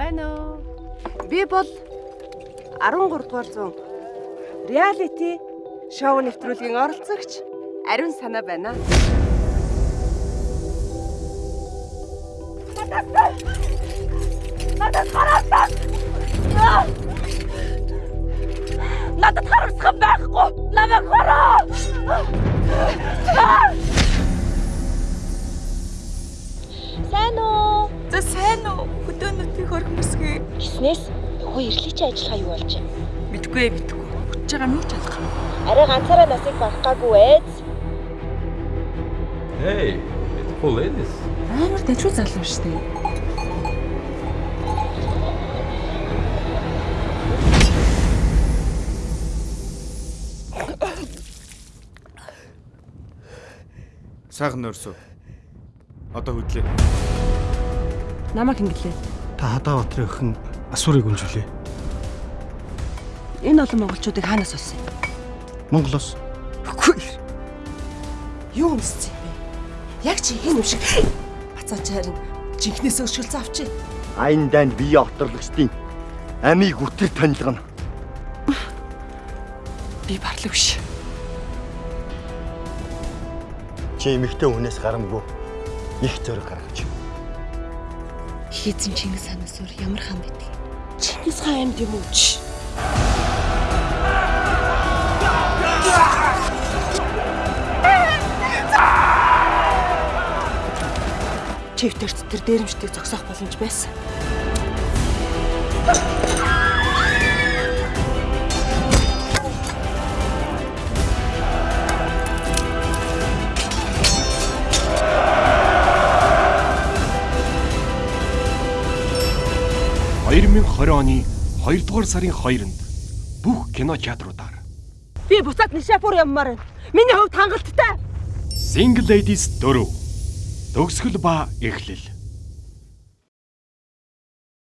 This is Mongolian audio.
Байна уу? Би бол 13 дугаар зуун реалити шоу нэвтрүүлгийн оролцогч Ариун санаа байна. Надад хараасаа. Надад харагдах байхгүй. Намайг хараа. Хөдөөнөтийг хөрхмөсгөө. Гиснээс хөө ирлий чи ажиллагаа юу болж байна? Мэдгүй ээ, мэдгүй. Хүч байгаа минь ч алах. Арай ганцаараа насыг барах гаагүй ээ. Hey, beautiful ladies. Амар дэжүү залуу шүү дээ. Сайхан нөрсөө. Одоо хөдлөө. Намайг хингэлээ. Та хадаа батрын охин асуурыг үнжүүлээ. Энэ олон монголчуудыг хаанаас олсон юм? Монголоос Үгүй. Юу өмссөн юм бэ? Яг чи хин юм шиг бацаач харин жинхнээс өшгөлцөө авчи. Айн данд бие оторлогчдын амийг үтэр танилгана. Би барлаг биш. Чи эмэгтэй хүнээс гарамгүй их зөрөг гаргаж. Хийцэн Чингис ханаас өөр ямар хаан байдаг? Чингис хаан амьд юм уу чи? Чивтэрт тэр дээрэмчдийг зогсоох боломж байсан. 2020 оны 2 дугаар сарын 2-нд бүх кино театруудаар Би буцаад Нишапур явмаар байна. Миний хувьд хангалттай. Single Ladies 4 төгсгөл ба эхлэл